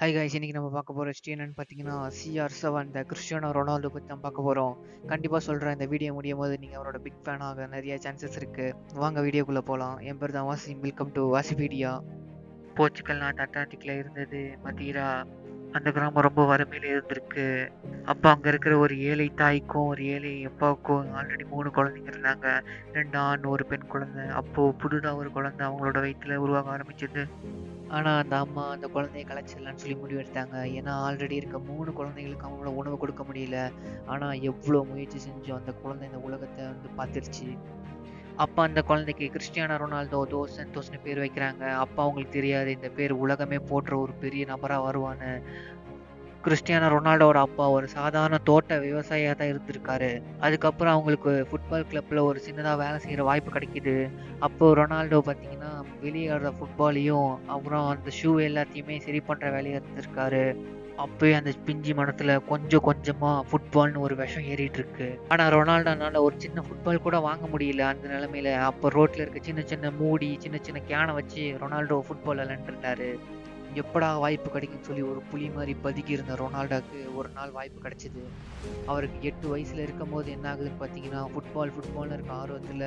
High guys இன்னைக்கு நம்ம பார்க்க போகிற ஹிஸ்ட்ரி என்னன்னு பார்த்தீங்கன்னா சிஆர் செவன் இந்த கிறிஸ்டியானோ ரொனால்டோ பற்றி தான் பார்க்க போகிறோம் கண்டிப்பாக சொல்கிறேன் இந்த வீடியோ முடியும் போது நீங்கள் அவரோட பிக் ஃபேன் ஆக நிறைய சான்சஸ் இருக்குது வாங்க வீடியோக்குள்ளே போகலாம் என் பேர் தான் வாசி வெல்கம் டு வாசிபீடியா. போர்ச்சுக்கல் நாட்டு அட்லாண்டிக்கில் இருந்தது மதீரா. அந்த கிராமம் ரொம்ப வறுமையில் இருந்திருக்கு. அப்போ அங்கே இருக்கிற ஒரு ஏழை தாய்க்கும் ஒரு ஏழை அப்பாவுக்கும் ஆல்ரெடி மூணு குழந்தைங்க இருந்தாங்க. ரெண்டு ஆண் ஒரு பெண் குழந்தை. அப்போது புதுதாக ஒரு குழந்தை அவங்களோட வயிற்றில் உருவாக ஆரம்பிச்சது. ஆனால் அந்த அம்மா அந்த குழந்தைய கலைச்சிடலான்னு சொல்லி முடிவெடுத்தாங்க ஏன்னா ஆல்ரெடி இருக்க மூணு குழந்தைகளுக்கு அவங்களோட உணவு கொடுக்க முடியல. ஆனால் எவ்வளோ முயற்சி செஞ்சோம் அந்த குழந்தை இந்த உலகத்தை வந்து பார்த்துருச்சு. அப்பா அந்த குழந்தைக்கு கிறிஸ்டியானா ரொனால்டோ தோசன் தோசன் பேர் வைக்கிறாங்க. அப்பா அவங்களுக்கு தெரியாது இந்த பேர் உலகமே போற்ற ஒரு பெரிய நபராக வருவான்னு. கிறிஸ்டியானோ ரொனால்டோட அப்பா ஒரு சாதாரண தோட்ட விவசாயியாக தான் இருந்திருக்காரு. அதுக்கப்புறம் அவங்களுக்கு ஃபுட்பால் கிளப்பில் ஒரு சின்னதாக வேலை செய்கிற வாய்ப்பு கிடைக்கிது. அப்போது ரொனால்டோ பார்த்தீங்கன்னா வெளியேடுற ஃபுட்பாலையும் அப்புறம் அந்த ஷூ எல்லாத்தையுமே சரி பண்ணுற வேலையை இருந்திருக்காரு. அப்போயே அந்த பிஞ்சி மனத்தில் கொஞ்சம் கொஞ்சமாக ஃபுட்பால்னு ஒரு விஷம் ஏறிட்டு இருக்கு. ஆனால் ரொனால்டோனால ஒரு சின்ன ஃபுட்பால் கூட வாங்க முடியல அந்த நிலமையில. அப்போ ரோட்டில் இருக்க சின்ன சின்ன மூடி சின்ன சின்ன கேனை வச்சு ரொனால்டோ ஃபுட்பால் விளாண்டுருந்தாரு எப்படா வாய்ப்பு கிடைக்குன்னு சொல்லி ஒரு புலி மாதிரி பதுக்கி இருந்த ரொனால்டோக்கு ஒரு நாள் வாய்ப்பு கிடைச்சிது. அவருக்கு எட்டு வயசுல இருக்கும் போது என்ன ஆகுதுன்னு பார்த்தீங்கன்னா ஃபுட்பால் ஃபுட்பால்னு இருக்க ஆர்வத்தில்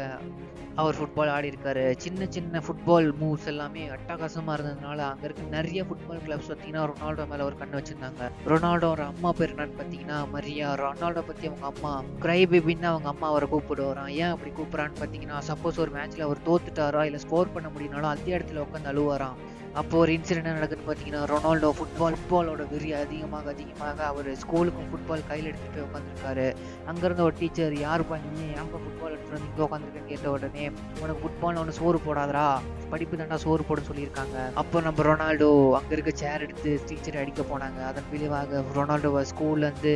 அவர் ஃபுட்பால் ஆடி இருக்காரு. சின்ன சின்ன ஃபுட்பால் மூவ்ஸ் எல்லாமே அட்டகாசமாக இருந்ததுனால அங்கே இருக்க நிறைய ஃபுட்பால் கிளப்ஸ் பார்த்தீங்கன்னா ரொனால்டோ மேலே ஒரு கண்ணு வச்சிருந்தாங்க. ரொனால்டோட அம்மா பேர் என்னன்னு பார்த்தீங்கன்னா மரியா. ரொனால்டோ பற்றி அவங்க அம்மா கிரை பேபின்னு அவங்க அம்மா அவரை கூப்பிடுவாராம் ஏன் அப்படி கூப்பிட்றான்னு பார்த்தீங்கன்னா சப்போஸ் ஒரு மேட்ச்சில் அவர் தோத்துட்டாரா இல்லை ஸ்கோர் பண்ண முடியும்னாலும் அதே இடத்துல உட்காந்து அழுவாராம். அப்போ ஒரு இன்சிடென்ட் என்ன நடக்குதுன்னு பார்த்தீங்கன்னா ரொனால்டோ ஃபுட்பால் ஃபுட்பாலோட வெறி அதிகமாக அதிகமாக அவர் ஸ்கூலுக்கும் ஃபுட்பால் கையில் எடுத்துகிட்டு போய் உட்காந்துருக்காரு அங்கேருந்து ஒரு டீச்சர் யார் பண்ணி ஏன்பா ஃபுட்பால் எடுத்துகிட்டு வந்து இங்கே உட்காந்துருக்கேன்னு கேட்ட உடனே உனக்கு ஃபுட்பால் ஒன்று சோறு போடாதரா படிப்பு தாண்டா சோறு போட சொல்லியிருக்காங்க. அப்போ நம்ம ரொனால்டோ அங்கே இருக்க சேர் எடுத்து டீச்சர் அடிக்க போனாங்க. அதன் விளைவாக ரொனால்டோவை ஸ்கூல்லேருந்து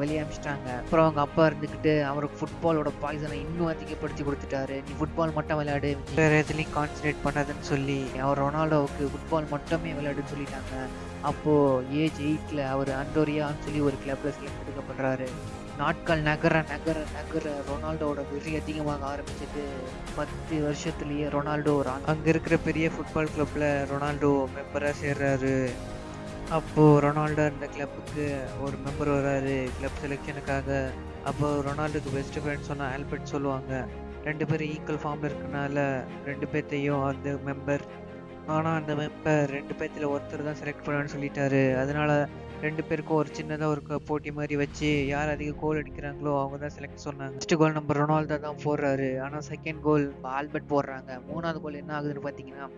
வெளியே அனுப்பிச்சிட்டாங்க அப்புறம் அவங்க அப்பா இருந்துக்கிட்டு அவருக்கு ஃபுட்பாலோட பாய்சனை இன்னும் அதிகப்படுத்தி கொடுத்துட்டாரு. நீ ஃபுட்பால் மட்டும் விளையாடு. வேறு எதுலேயும் கான்சன்ட்ரேட் பண்ணாதுன்னு சொல்லி அவர் ரொனால்டோவுக்கு ஃபுட்பால் மட்டுமே விளையாடுன்னு சொல்லிட்டாங்க. அப்போது ஏஜ் எயிட்டில் அவர் அண்டோரியான்னு சொல்லி ஒரு கிளப்பில் செலக்ட் எடுக்கப்படுறாரு. நாட்கள் நகர நகர நகர ரொனால்டோட வெறி அதிகமாக ஆரம்பிச்சது பத்து வருஷத்துலேயே ரொனால்டோ அங்கே இருக்கிற பெரிய ஃபுட்பால் கிளப்பில் ரொனால்டோ மெம்பராக சேர்றாரு. அப்போது ரொனால்டோ இந்த கிளப்புக்கு ஒரு மெம்பர் வராரு. கிளப் செலெக்ஷனுக்காக அப்போது ரொனால்டோக்கு பெஸ்ட் ஃப்ரெண்ட் சொன்னால் ஆல்பர்ட் சொல்லுவாங்க. ரெண்டு பேரும் ஈக்குவல் ஃபார்மில் இருக்கனால ரெண்டு பேர்த்தையும் அந்த மெம்பர் ஆனால் அந்த மெம்பர் ரெண்டு பேர்த்தில் ஒருத்தர் தான் செலக்ட் பண்ணான்னு சொல்லிட்டாரு. அதனால ரெண்டு பேருக்கும் ஒரு சின்னதாக ஒரு போட்டி மாதிரி வச்சு யார் அதிக கோல் அடிக்கிறாங்களோ அவங்க தான் செலக்ட் சொன்னாங்க. ஃபஸ்ட்டு கோல் நம்ம ரொனால்டோ தான் போடுறாரு. ஆனால் செகண்ட் கோல் ஆல்பர்ட் போடுறாங்க. மூணாவது கோல் என்ன ஆகுதுன்னு பார்த்தீங்கன்னா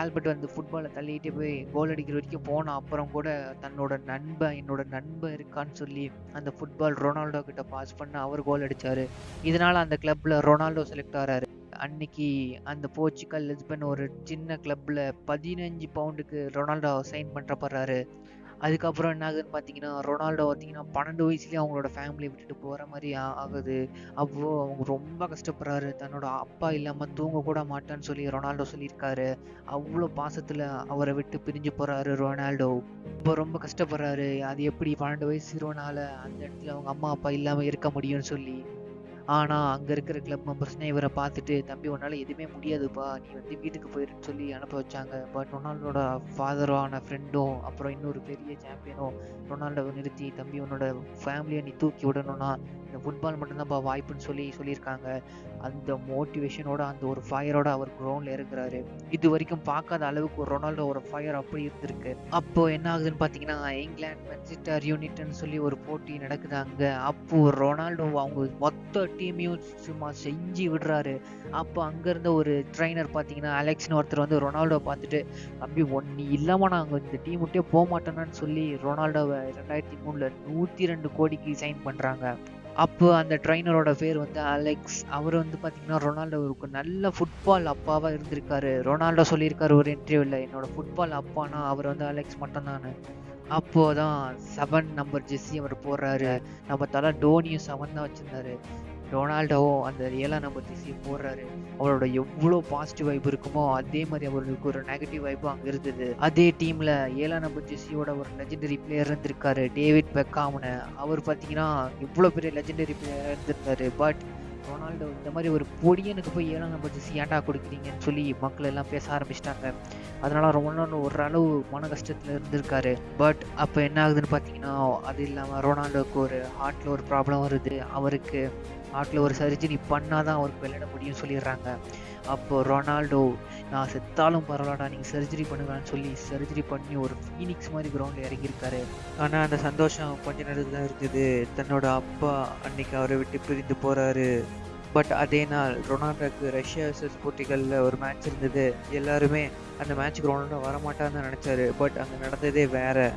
ஆல்பர்ட் வந்து ஃபுட்பாலை தள்ளிட்டு போய் கோல் அடிக்கிற வரைக்கும் போன அப்புறம் கூட தன்னோட நண்பன் என்னோட நண்பன் இருக்கான்னு சொல்லி அந்த ஃபுட்பால் ரொனால்டோ கிட்ட பாஸ் பண்ண அவர் கோல் அடித்தார் இதனால் அந்த கிளப்பில் ரொனால்டோ செலக்ட் ஆகிறாரு அன்னைக்கு அந்த போர்ச்சுக்கல் லிஸ்பன் ஒரு சின்ன கிளப்பில் பதினஞ்சு பவுண்டுக்கு ரொனால்டோ சைன் பண்ணுறப்படுறாரு அதுக்கப்புறம் என்ன ஆகுதுன்னு பார்த்தீங்கன்னா ரொனால்டோ பார்த்தீங்கன்னா பன்னெண்டு வயசுலேயே அவங்களோட ஃபேமிலியை விட்டுட்டு போகிற மாதிரி ஆகுது. அப்போது அவங்க ரொம்ப கஷ்டப்படுறாரு. தன்னோட அப்பா இல்லாமல் தூங்க கூட மாட்டேன்னு சொல்லி ரொனால்டோ சொல்லியிருக்காரு. அவ்வளோ பாசத்தில் அவரை விட்டு பிரிஞ்சு போகிறாரு ரொனால்டோ. இப்போ ரொம்ப கஷ்டப்படுறாரு. அது எப்படி பன்னெண்டு வயசு ஹீரோனால அந்த இடத்துல அவங்க அம்மா அப்பா இல்லாமல் இருக்க முடியும்னு சொல்லி. ஆனால் அங்கே இருக்கிற கிளப் மெம்பர்ஸ்னே இவரை பார்த்துட்டு தம்பி உன்னால் எதுவுமே முடியாதுப்பா. நீ வந்து வீட்டுக்கு போயிருன்னு சொல்லி அனுப்ப வச்சாங்க. பட் ரொனால்டோட ஃபாதரான ஃப்ரெண்டும் அப்புறம் இன்னொரு பெரிய சாம்பியனும் ரொனால்டோவை நிறுத்தி தம்பி உன்னோட ஃபேமிலியை நீ தூக்கி விடணும்னா ஃபுட்பால் மட்டும்தான்ப்பா வாய்ப்புன்னு சொல்லி சொல்லியிருக்காங்க. அந்த மோட்டிவேஷனோட அந்த ஒரு ஃபயரோட அவர் கிரவுண்டில் இருக்கிறாரு. இது வரைக்கும் பார்க்காத அளவுக்கு ஒரு ரொனால்டோ ஒரு ஃபயர் அப்படி இருந்திருக்கு. அப்போ என்ன ஆகுதுன்னு பார்த்தீங்கன்னா இங்கிலாந்து மென்சிஸ்டர் யூனிட்னு சொல்லி ஒரு போட்டி நடக்குது அங்கே. அப்போ ரொனால்டோ அவங்க மொத்த டீமையும் சும்மா செஞ்சு விடுறாரு. அப்போ அங்கேருந்த ஒரு ட்ரைனர் பார்த்தீங்கன்னா அலெக்ஸ்னு ஒருத்தர் வந்து ரொனால்டோ பார்த்துட்டு தம்பி ஒன் நீ இல்லாமல் நாங்கள் இந்த டீம் விட்டே போக மாட்டோம்னு சொல்லி ரொனால்டோவை ரெண்டாயிரத்தி மூணில் நூற்றி ரெண்டு கோடிக்கு சைன் பண்ணுறாங்க அப்போ அந்த ட்ரைனரோட பேர் வந்து அலெக்ஸ் அவர் வந்து பார்த்தீங்கன்னா ரொனால்டோவுக்கு நல்ல ஃபுட்பால் அப்பாவாக இருந்திருக்காரு. ரொனால்டோ சொல்லியிருக்காரு ஒரு இன்டர்வியூவில் என்னோட ஃபுட்பால் அப்பானா அவர் வந்து அலெக்ஸ் மட்டும்தான் அப்போது தான் செவன் நம்பர் ஜெஸ்ஸி அவர் போடுறாரு. நம்ம தலை டோனியும் செவன் தான் வச்சுருந்தாரு. ரொனால்டோவும் அந்த ஏழாம் நம்பர் ஜெஸ்ஸி போடுறாரு. அவரோட எவ்வளோ பாசிட்டிவ் வைப் இருக்குமோ அதே மாதிரி அவருக்கு ஒரு நெகட்டிவ் வைப்பும் அங்கே இருந்தது. அதே டீமில் ஏழாம் நம்பர் ஜெஸ்ஸியோட ஒரு லெஜெண்டரி பிளேயர் இருந்திருக்காரு டேவிட் பெக்காம்னு. அவர் பார்த்தீங்கன்னா இவ்வளோ பெரிய லெஜெண்டரி பிளேயர் இருந்திருந்தாரு. பட் ரொனால்டோ இந்த மாதிரி ஒரு பொடியனுக்கு போய் ஏழாம் நம்பர் ஜெர்சி ஏன்டா கொடுக்குறீங்கன்னு சொல்லி மக்கள் எல்லாம் பேச ஆரம்பிச்சிட்டாங்க. அதனால ரொம்ப நாள் ஒரு அளவு மன கஷ்டத்தில் இருந்திருக்காரு. பட் அப்போ என்ன ஆகுதுன்னு பார்த்தீங்கன்னா அது இல்லாமல் ரொனால்டோக்கு ஒரு ஹார்ட்டில் ஒரு ப்ராப்ளம் வருது. அவருக்கு ஹார்ட்டில் ஒரு சர்ஜரி பண்ணால் தான் அவருக்கு விளையாட முடியும்னு சொல்லிடுறாங்க. அப்போது ரொனால்டோ நான் செத்தாலும் பரவாயில்லடா நீங்கள் சர்ஜரி பண்ணுங்கன்னு சொல்லி சர்ஜரி பண்ணி ஒரு ஃபீனிக்ஸ் மாதிரி கிரவுண்டில் இறங்கியிருக்காரு. ஆனால் அந்த சந்தோஷம் கொஞ்ச நேரத்தில் தான் இருக்குது தன்னோட அப்பா அன்னைக்கு அவரை விட்டு பிரிந்து போகிறாரு பட் அதே நாள் ரொனால்டோக்கு ரஷ்யா வர்சஸ் போட்டிகளில் ஒரு மேட்ச் இருந்தது. எல்லாருமே அந்த மேட்ச்சுக்கு ரொனால்டோ வரமாட்டான்னு நினச்சாரு. பட் அங்கே நடந்ததே வேற.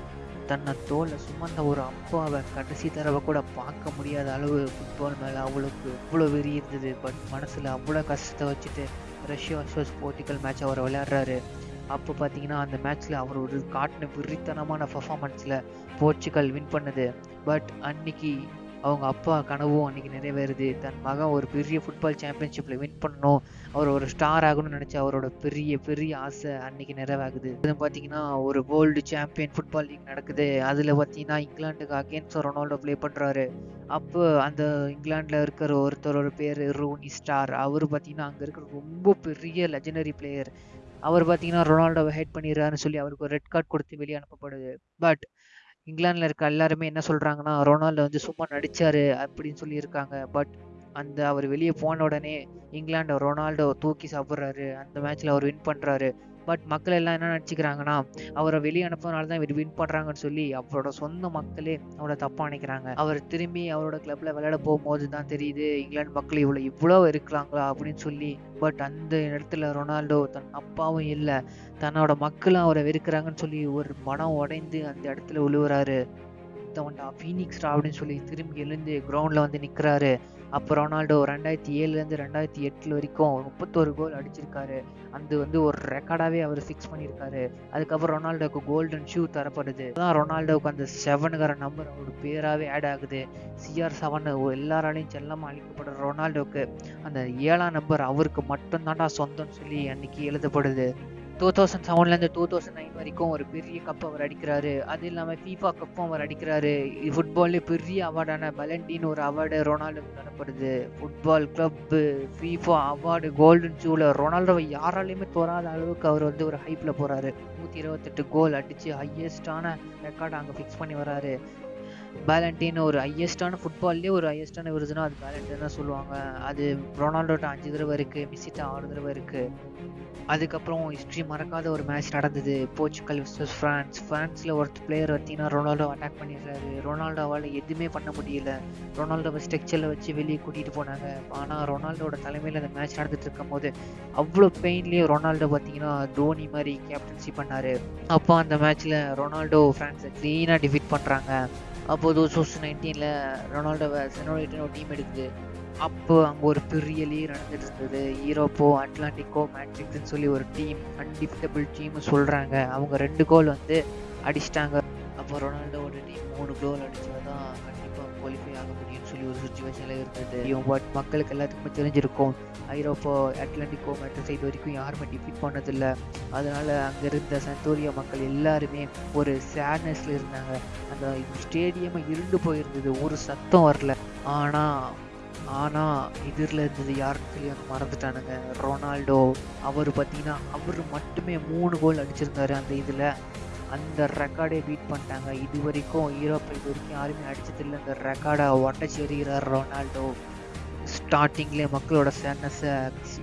தன்னை தோலை சுமந்த ஒரு அப்பாவை கடைசி தடவை கூட பார்க்க முடியாத அளவு ஃபுட்பால் மேலே அவளுக்கு அவ்வளோ வெறி இருந்தது. பட் மனசில் அவ்வளோ கஷ்டத்தை வச்சுட்டு ரஷ்யா வர்சஸ் போர்ட்டிக்கல் மேட்ச் அவர் விளையாடுறாரு. அப்போ பார்த்தீங்கன்னா அந்த மேட்ச்சில் அவர் ஒரு காட்டின விரித்தனமான பர்ஃபார்மன்ஸில் போர்ச்சுகல் வின் பண்ணுது. பட் அன்னைக்கு அவங்க அப்பா கனவும் அன்னைக்கு நிறைவேறுது. தன் மகன் ஒரு பெரிய ஃபுட்பால் சாம்பியன்ஷிப்பில் வின் பண்ணணும். அவர் ஒரு ஸ்டார் ஆகணும்னு நினச்ச அவரோட பெரிய பெரிய ஆசை அன்னைக்கு நிறைவாகுது. இது பார்த்தீங்கன்னா ஒரு வேர்ல்டு சாம்பியன் ஃபுட்பால் லீக் நடக்குது. அதில் பார்த்தீங்கன்னா இங்கிலாந்துக்கு அகேன்ஸ்ட் ரொனால்டோ ப்ளே பண்ணுறாரு அப்போ அந்த இங்கிலாண்டில் இருக்கிற ஒருத்தரோட பேர் ரோனி ஸ்டார். அவர் பார்த்தீங்கன்னா அங்கே இருக்கிற ரொம்ப பெரிய லெஜனரி பிளேயர் அவர் பார்த்தீங்கன்னா ரொனால்டோவை ஹெட் பண்ணிடுறாருன்னு சொல்லி அவருக்கு ஒரு ரெட் கார்டு கொடுத்து வெளியே அனுப்பப்படுது. பட் இங்கிலாந்தில் இருக்க எல்லாருமே என்ன சொல்கிறாங்கன்னா ரொனால்டோ வந்து சும்மா நடிச்சாரு அப்படின்னு சொல்லியிருக்காங்க. பட் அந்த அவர் வெளியே போன உடனே இங்கிலாண்டை ரொனால்டோ தூக்கி சாப்பிட்றாரு. அந்த மேட்ச்சில் அவர் வின் பண்ணுறாரு பட் மக்கள் எல்லாம் என்ன நினச்சிக்கிறாங்கன்னா அவரை வெளியே அனுப்புறதுனால தான் இவர் வின் பண்ணுறாங்கன்னு சொல்லி அவரோட சொந்த மக்களே அவரை தப்பாக நினைக்கிறாங்க அவர் திரும்பி அவரோட கிளப்பில் விளையாட போகும்போது தான் தெரியுது இங்கிலாந்து மக்கள் இவ்வளோ இவ்வளோ இருக்கிறாங்களா? அப்படின்னு சொல்லி. பட் அந்த இடத்துல ரொனால்டோ தன் அப்பாவும் இல்லை தன்னோட மக்களும் அவரை வெறுக்கிறாங்கன்னு சொல்லி ஒரு மனம் உடைந்து அந்த இடத்துல உழுவுறாரு. தவன்டா ஃபீனிக்ஸ்டா அப்படின்னு சொல்லி திரும்பி எழுந்து கிரவுண்டில் வந்து நிற்கிறாரு அப்போ ரொனால்டோ ரெண்டாயிரத்தி ஏழுலேருந்து ரெண்டாயிரத்தி எட்டில் வரைக்கும் முப்பத்தோரு கோல் அடிச்சிருக்காரு. அது வந்து ஒரு ரெக்கார்டாகவே அவர் ஃபிக்ஸ் பண்ணியிருக்காரு. அதுக்கப்புறம் ரொனால்டோக்கு கோல்டன் ஷூ தரப்படுது. தான் ரொனால்டோவுக்கு அந்த செவனுங்கிற நம்பர் அவரோட பேராகவே ஆட் ஆகுது. சிஆர் செவன் எல்லாராலையும் செல்லமாக அழிக்கப்படுற ரொனால்டோவுக்கு அந்த ஏழாம் நம்பர் அவருக்கு மட்டும்தான்டா சொந்தம்னு சொல்லி அன்னைக்கு எழுதப்படுது. டூ தௌசண்ட் செவன்லேருந்து டூ தௌசண்ட் நைன் வரைக்கும் ஒரு பெரிய கப் அவர் அடிக்கிறாரு. அது இல்லாமல் ஃபீஃபா கப்பும் அவர் அடிக்கிறாரு. ஃபுட்பால்லே பெரிய அவார்டான பலண்டின்னு ஒரு அவார்டு ரொனால்டோக்கு தரப்படுது football club FIFA award golden ஷூவில் ரொனால்டோவை யாராலையுமே தோறாத அளவுக்கு அவர் வந்து ஒரு ஹைப்பில் போகிறாரு நூற்றி இருபத்தெட்டு கோல் அடித்து ஹையஸ்டான ரெக்கார்டை அங்கே ஃபிக்ஸ் பண்ணி வராரு. பேலண்டின்னு ஒரு ஹையஸ்டான ஃபுட்பால்லேயே ஒரு ஹையஸ்டான விருதுனா அது பேலண்டின் தான் சொல்லுவாங்க. அது ரொனால்டோட்ட அஞ்சு தடவை இருக்குது மிஸ்ஸிட்ட ஆறு தடவை இருக்குது அதுக்கப்புறம் ஹிஸ்ட்ரி மறக்காத ஒரு மேட்ச் நடந்தது. போர்ச்சுகல் விசஸ் ஃப்ரான்ஸ் ஃப்ரான்ஸில் ஒரு பிளேயர் பார்த்தீங்கன்னா ரொனால்டோ அட்டாக் பண்ணிடுறாரு. ரொனால்டோவால் எதுவுமே பண்ண முடியல. ரொனால்டோவை ஸ்ட்ரக்சரில் வச்சு வெளியே கூட்டிகிட்டு போனாங்க. ஆனால் ரொனால்டோட தலைமையில் அந்த மேட்ச் நடந்துட்டு இருக்கும் போது அவ்வளோ பெயின்லேயே ரொனால்டோ பார்த்தீங்கன்னா தோனி மாதிரி கேப்டன்சி பண்ணார். அப்போ அந்த மேட்ச்சில் ரொனால்டோ ஃப்ரான்ஸை க்ளீனாக டிஃபீட் பண்ணுறாங்க அப்போது டூ தௌசண்ட் நைன்டீனில் ரொனால்டோவை செனோரேட்னு ஒரு டீம் எடுக்குது. அப்போ அங்கே ஒரு பெரிய லீக் நடந்துட்டு இருந்தது ஈரோப்போ அட்லாண்டிக்கோ மேட்ரிக்ஸ்னு சொல்லி ஒரு டீம் அன்டிஃபிட்டபிள் டீம்னு சொல்கிறாங்க அவங்க ரெண்டு கோல் வந்து அடிச்சிட்டாங்க. அப்போ ரொனால்டோ மூணு கோல் அடித்தா தான் கண்டிப்பாக குவாலிஃபை ஆக முடியும்னு சொல்லி ஒரு சுச்சுவேஷனில் இருந்தது. பட் மக்களுக்கு எல்லாத்துக்குமே தெரிஞ்சிருக்கும். ஐரோப்பா அட்லாண்டிக்கோ மேட்ரிக்ஸ் இது வரைக்கும் யாருமே டிஃபிட் பண்ணதில்லை. அதனால அங்கே இருந்த சந்தோரியா மக்கள் எல்லாருமே ஒரு சேட்னஸில் இருந்தாங்க. அந்த ஸ்டேடியமே இருண்டு போயிருந்தது. ஒரு சத்தம் வரல. ஆனால் ஆனால் இதில் இருந்தது யாருன்னு சொல்லி அவங்க மறந்துட்டானுங்க. ரொனால்டோ அவர் பார்த்தீங்கன்னா அவர் மட்டுமே மூணு கோல் அடிச்சிருந்தாரு அந்த இதில். அந்த ரெக்கார்டே பீட் பண்ணிட்டாங்க. இது வரைக்கும் ஈரோப்பை இது வரைக்கும் யாருமே அடிச்சதில்லை அந்த ரெக்கார்டை உடச்சி எறிகிறார் ரொனால்டோ. ஸ்டார்டிங்லேயே மக்களோட சேட்னஸை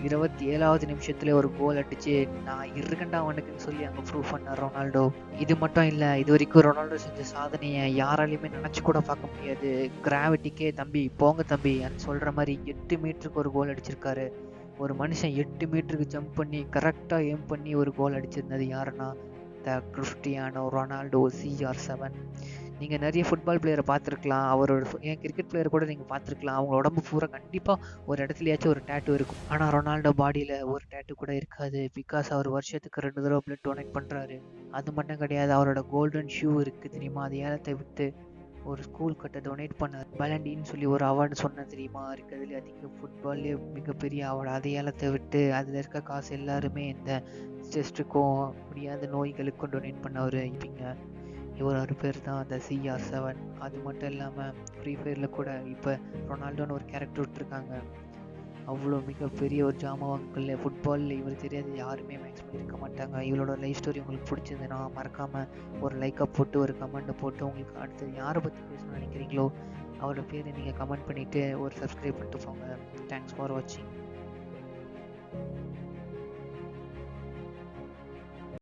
இருபத்தி ஏழாவது நிமிஷத்துல ஒரு கோல் அடிச்சு நான் இருக்கண்டா அவனுக்குன்னு சொல்லி அங்கே ப்ரூவ் பண்ணார் ரொனால்டோ. இது மட்டும் இல்லை இது வரைக்கும் ரொனால்டோ செஞ்ச சாதனையை யாராலையுமே நினச்சி கூட பார்க்க முடியாது. கிராவிட்டிக்கே தம்பி போங்க தம்பி சொல்கிற மாதிரி எட்டு மீட்டருக்கு ஒரு கோல் அடிச்சிருக்காரு. ஒரு மனுஷன் எட்டு மீட்டருக்கு ஜம்ப் பண்ணி கரெக்டாக எய்ம் பண்ணி ஒரு கோல் அடிச்சிருந்தது யாருன்னா the Cristiano Ronaldo CR seven நீங்கள் நிறைய ஃபுட்பால் பிளேயரை பார்த்துருக்கலாம். அவரோட ஏன் கிரிக்கெட் பிளேயர் கூட நீங்கள் பார்த்துருக்கலாம். அவங்க உடம்பு பூரா கண்டிப்பாக ஒரு இடத்துலயாச்சும் ஒரு டேட்டு இருக்கும். ஆனால் ரொனால்டோ பாடியில் ஒரு டேட்டு கூட இருக்காது. பிகாஸ் அவர் வருஷத்துக்கு ரெண்டு தடவை பிளட் டொனேட் பண்ணுறாரு அது மட்டும் கிடையாது. அவரோட கோல்டன் ஷூ இருக்குது தெரியுமா? அது ஏலத்தை விட்டு. ஒரு ஸ்கூல் கட்ட டொனேட் பண்ணார் பலண்டின்னு சொல்லி ஒரு அவார்டு சொன்ன தெரியுமா? இருக்கிறதுல அதிக ஃபுட்பால்லே மிகப்பெரிய அவார்டு அதை ஏலத்தை விட்டு அதில் இருக்க காசு எல்லாருமே இந்த செஸ்ட்டுக்கும் முடியாத நோய்களுக்கும் டொனேட் பண்ணவர் இவங்க. இவர் ஒரு பேர் தான் அந்த சிஆர் செவன் அது மட்டும் இல்லாமல் ஃப்ரீ ஃபயரில் கூட இப்போ ரொனால்டோன்னு ஒரு கேரக்டர் விட்டுருக்காங்க. அவ்வளோ மிகப்பெரிய ஒரு ஜாமவான்கள் ஃபுட்பாலில் இவர் தெரியாது யாருமே மேக்ஸிமம் இருக்க மாட்டாங்க. இவளோட லைஃப் ஸ்டோரி உங்களுக்கு பிடிச்சிருந்துன்னா மறக்காமல் ஒரு லைக்கை போட்டு ஒரு கமெண்ட்டை போட்டு உங்களுக்கு அடுத்தது யாரை பற்றி பேசணும்னு நினைக்கிறீங்களோ அவரோட பேரை நீங்கள் கமெண்ட் பண்ணிவிட்டு ஒரு சப்ஸ்கிரைப் பண்ணிட்டு போங்க தேங்க்ஸ் ஃபார் வாட்சிங்